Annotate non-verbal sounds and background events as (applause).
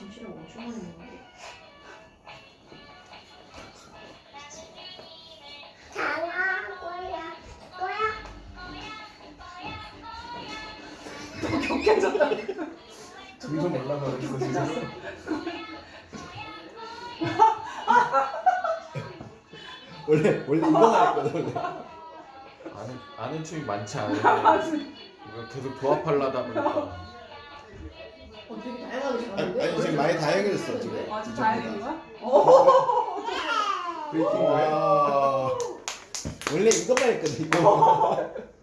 김치를 엄청 많이 먹는데. 너무 격해졌다니까. 점점 올라가고 있어 진짜. 원래 원래 이거 나왔거든 아는 아는 춤이 많지 않은데 계속 조합하려다 보니까. 어, 되게 다양하게 잘하는데? 지금 많이 다양해졌어 지금. 아, 거야? 오. 브레이킹 거야? 와. 원래 이것만 했거든 이거. (laughs)